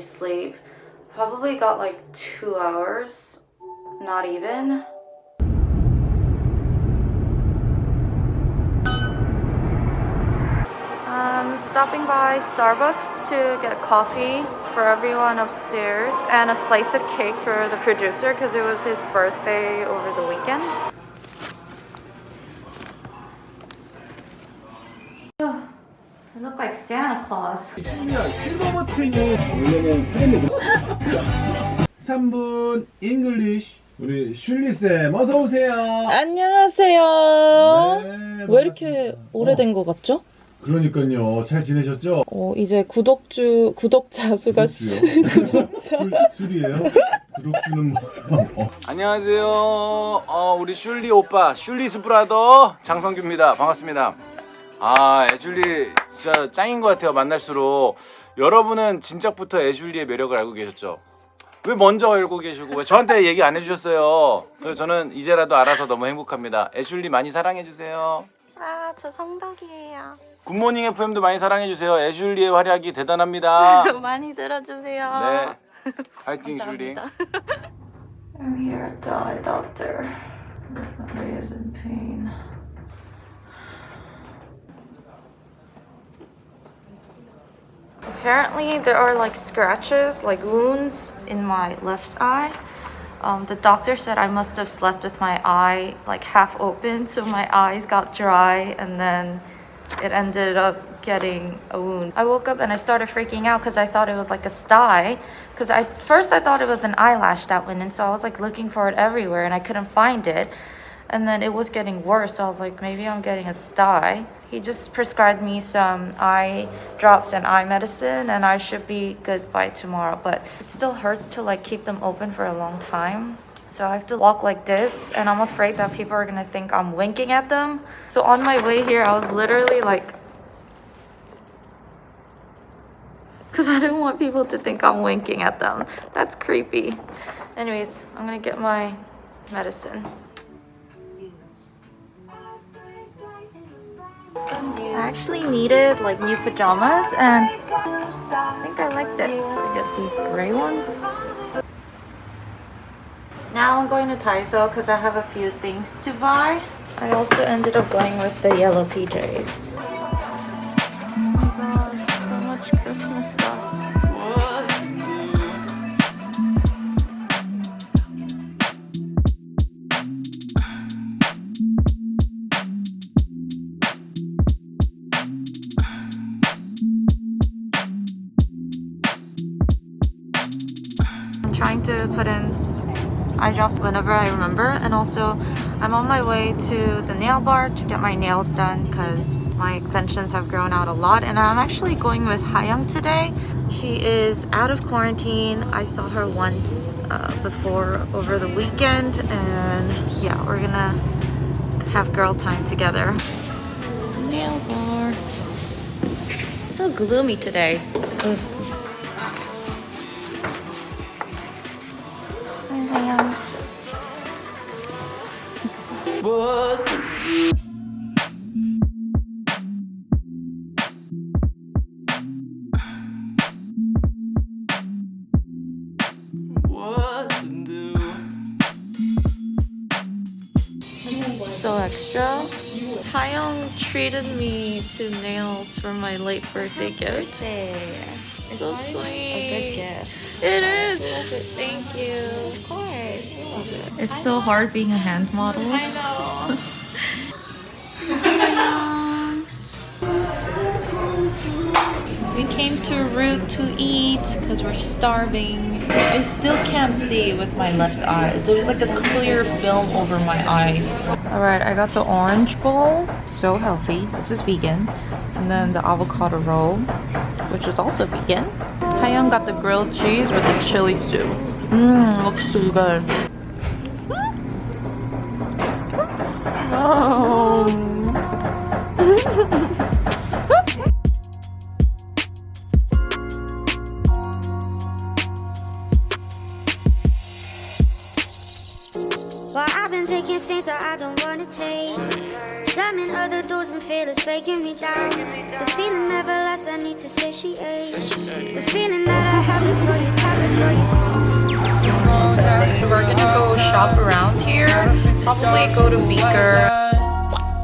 sleep. Probably got like two hours, not even. I'm Um, stopping by Starbucks to get coffee for everyone upstairs and a slice of cake for the producer because it was his birthday over the weekend. Santa Claus. 실버 버튼이 원래는 수렴이 3분 잉글리쉬 우리 슐리쌤 어서 오세요. 안녕하세요. 네, 왜 이렇게. 오래된 것 같죠? 그러니까요. 잘 지내셨죠? 어, 이제 구독주, 구독자 수가? 구독자. 술, 술이에요? 구독주는 뭐? 어. 안녕하세요. 어, 우리 슐리 오빠, 슐리스 브라더 장성규입니다. 반갑습니다. 아, 애슐리 진짜 짱인 것 같아요. 만날수록 여러분은 진작부터 애슐리의 매력을 알고 계셨죠? 왜 먼저 알고 계시고 왜 저한테 얘기 안 해주셨어요? 그래서 저는 이제라도 알아서 너무 행복합니다. 애슐리 많이 사랑해 주세요. 아, 저 성덕이에요. 굿모닝 FM도 많이 사랑해 주세요. 애슐리의 활약이 대단합니다. 많이 들어주세요. 네, 파이팅 슐리. I'm here at the eye doctor. My is in pain. Apparently, there are like scratches, like wounds in my left eye. Um, the doctor said I must have slept with my eye like half open, so my eyes got dry, and then it ended up getting a wound. I woke up and I started freaking out because I thought it was like a sty. Because I first I thought it was an eyelash that went in, so I was like looking for it everywhere and I couldn't find it. And then it was getting worse, so I was like, maybe I'm getting a sty. He just prescribed me some eye drops and eye medicine, and I should be good by tomorrow. But it still hurts to like keep them open for a long time. So I have to walk like this, and I'm afraid that people are gonna think I'm winking at them. So on my way here, I was literally like, because I didn't want people to think I'm winking at them. That's creepy. Anyways, I'm gonna get my medicine. I actually needed like new pajamas and I think I like this. I get these gray ones. Now I'm going to Daiso because I have a few things to buy. I also ended up going with the yellow PJs. Trying to put in eye drops whenever I remember and also I'm on my way to the nail bar to get my nails done because my extensions have grown out a lot and I'm actually going with Hayoung today. She is out of quarantine. I saw her once uh, before over the weekend and yeah we're gonna have girl time together. Nail bar. It's so gloomy today. Ugh. So extra. Taeyong treated me to nails for my late birthday gift. So sweet. A good gift. It is. Thank you. It's so hard being a hand model. I know. We came to Root to eat because we're starving. I still can't see with my left eye. There's like a clear film over my eye. All right, I got the orange bowl. So healthy. This is vegan. And then the avocado roll, which is also vegan. Hayoung got the grilled cheese with the chili soup. Mmm, looks so good. Well, I've been taking things that I don't wanna take. Slamming other doors and feelings breaking me down. The need to satiate. The feeling that I had before you, time before you. So we're gonna go shop around here. Probably go to Beaker.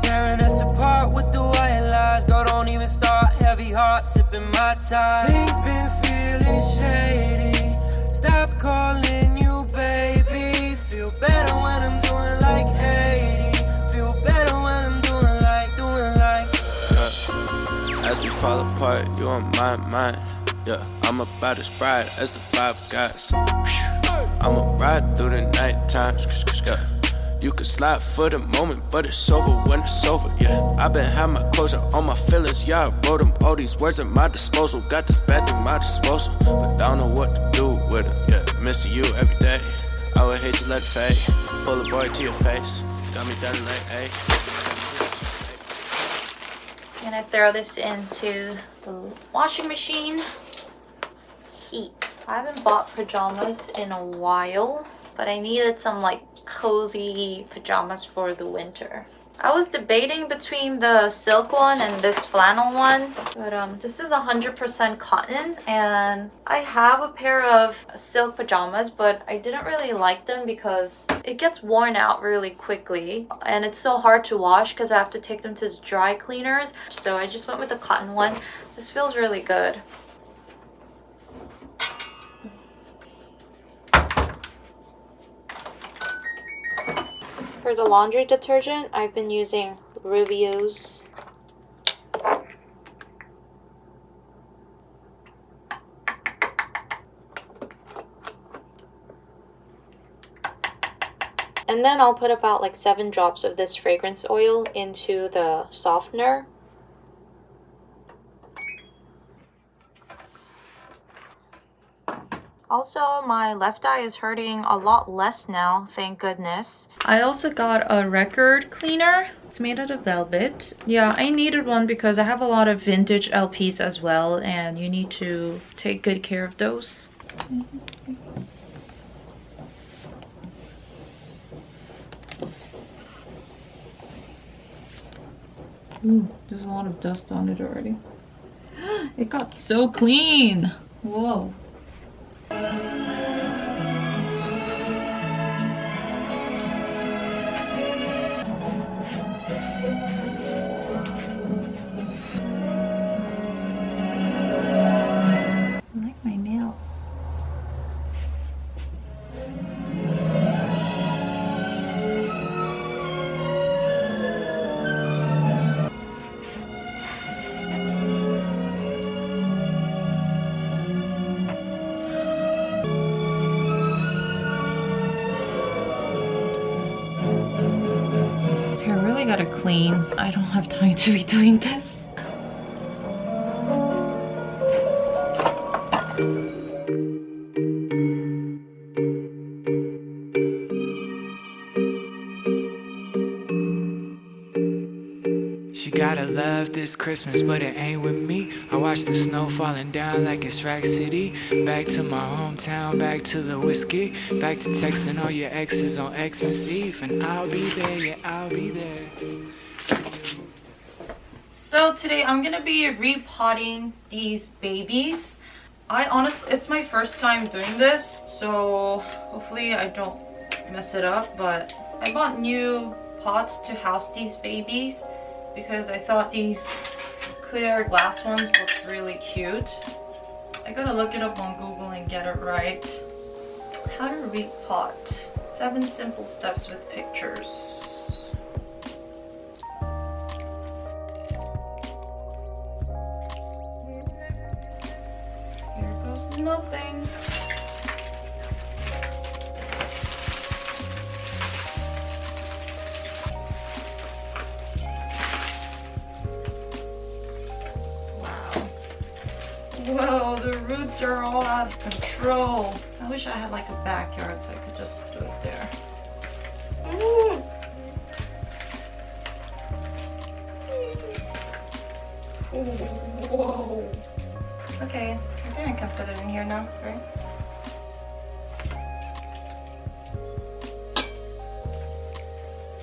Tearing us apart with the white lies. Go, don't even start. Heavy heart, sipping my time. Things been feeling shady. Stop calling you baby. Feel better when I'm As we fall apart, you on my mind. Yeah, I'm about as bright as the five guys. I'ma ride through the night. Yeah. You can slide for the moment, but it's over when it's over. Yeah, I've been had my closure on my feelings. Yeah, I wrote them. All these words at my disposal. Got this bad at my disposal, but I don't know what to do with it. Yeah, missing you every day. I would hate to let it fade. Pull a boy to your face. Got me down like, hey. Gonna throw this into the washing machine. Heat. I haven't bought pajamas in a while, but I needed some like cozy pajamas for the winter. I was debating between the silk one and this flannel one, but um, this is 100% cotton and I have a pair of silk pajamas, but I didn't really like them because it gets worn out really quickly and it's so hard to wash because I have to take them to dry cleaners. So I just went with the cotton one. This feels really good. For the laundry detergent, I've been using Rubio's. And then I'll put about like seven drops of this fragrance oil into the softener. Also, my left eye is hurting a lot less now, thank goodness. I also got a record cleaner. It's made out of velvet. Yeah, I needed one because I have a lot of vintage LPs as well and you need to take good care of those. Ooh, there's a lot of dust on it already. It got so clean. Whoa. Clean. I don't have time to be doing this. She gotta love this Christmas, but it ain't with me. I watch the snow falling down like it's Rack City. Back to my hometown, back to the whiskey. Back to texting all your exes on Xmas Eve. And I'll be there, yeah, I'll be there. So today I'm gonna be repotting these babies. I honestly, it's my first time doing this, so hopefully I don't mess it up, but I bought new pots to house these babies because I thought these clear glass ones looked really cute. I gotta look it up on Google and get it right. How to repot. Seven simple steps with pictures. Nothing. Wow. Whoa, the roots are all out of control. I wish I had like a backyard so I could just do it Okay, I think I can fit it in here now, right?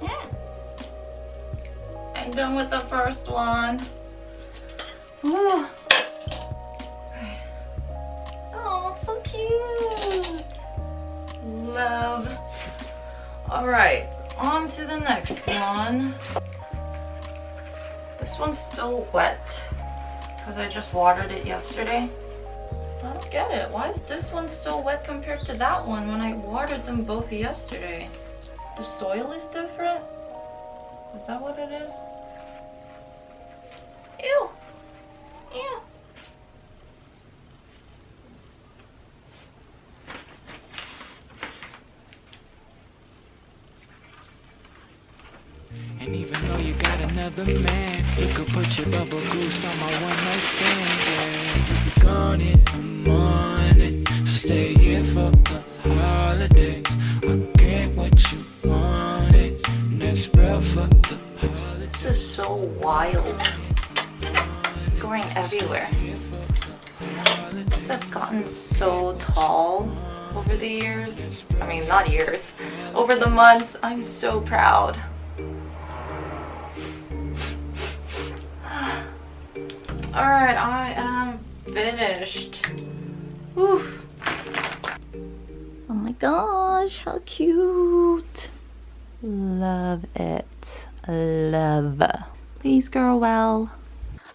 Yeah. I'm done with the first one. Ooh. Oh, it's so cute. Love. All right, on to the next one. This one's still wet because I just watered it yesterday. I don't get it. Why is this one so wet compared to that one when I watered them both yesterday? The soil is different? Is that what it is? Your bubble goose on my one night stand. Yeah. You be gone in the morning, so stay here for the holidays. I get what you wanted, and that's real for the holidays. This is so wild. It's growing everywhere. This has gotten so tall over the years. I mean, not years. Over the months. I'm so proud. Alright, I am finished. Whew. Oh my gosh, how cute. Love it. Love. Please grow well.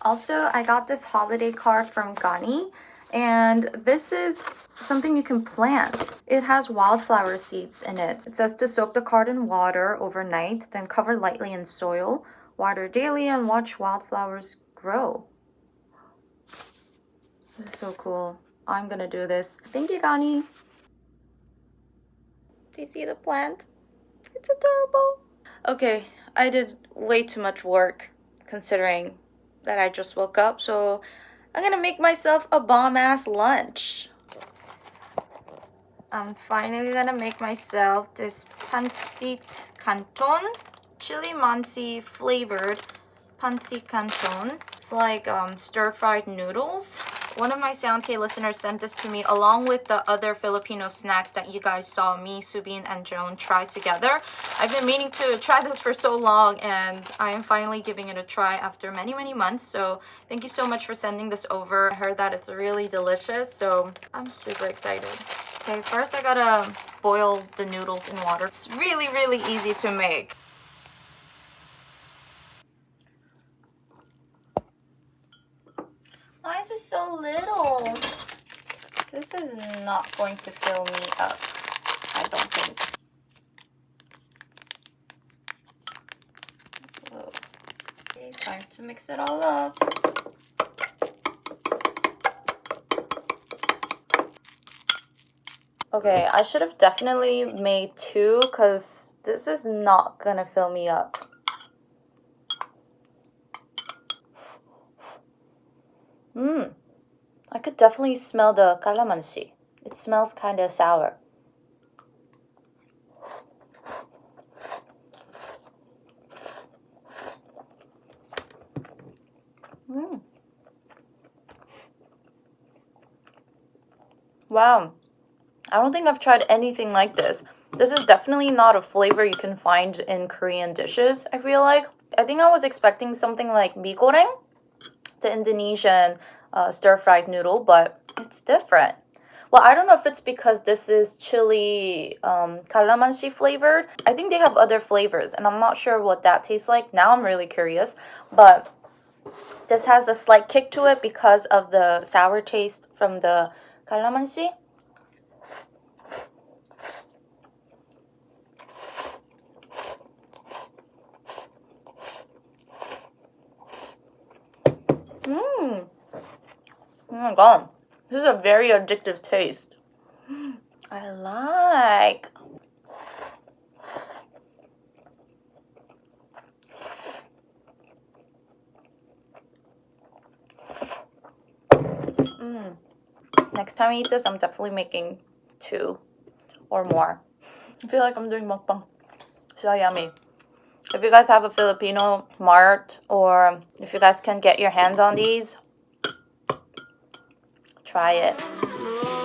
Also, I got this holiday card from Gani and this is something you can plant. It has wildflower seeds in it. It says to soak the card in water overnight, then cover lightly in soil, water daily and watch wildflowers grow. So cool. I'm gonna do this. Thank you, Gani. Do you see the plant? It's adorable. Okay, I did way too much work considering that I just woke up, so I'm gonna make myself a bomb ass lunch. I'm finally gonna make myself this pancit canton, chili mansi flavored pancit canton. It's like um, stir fried noodles. One of my Soundk listeners sent this to me along with the other Filipino snacks that you guys saw me, Subin, and Joan try together. I've been meaning to try this for so long and I am finally giving it a try after many, many months. So thank you so much for sending this over. I heard that it's really delicious, so I'm super excited. Okay, first I gotta boil the noodles in water. It's really, really easy to make. Why is it so little? This is not going to fill me up. I don't think. Whoa. Okay, time to mix it all up. Okay, I should have definitely made two because this is not gonna fill me up. Mmm. I could definitely smell the calamansi. It smells kind of sour. Mm. Wow. I don't think I've tried anything like this. This is definitely not a flavor you can find in Korean dishes, I feel like. I think I was expecting something like mee goreng, the Indonesian uh, stir-fried noodle, but it's different. Well, I don't know if it's because this is chili um, calamansi flavored. I think they have other flavors, and I'm not sure what that tastes like. Now I'm really curious, but this has a slight kick to it because of the sour taste from the calamansi. Mmm. Oh my god. This is a very addictive taste. I like. Mm. Next time I eat this, I'm definitely making two or more. I feel like I'm doing mukbang. So yummy. If you guys have a Filipino mart or if you guys can get your hands on these, try it.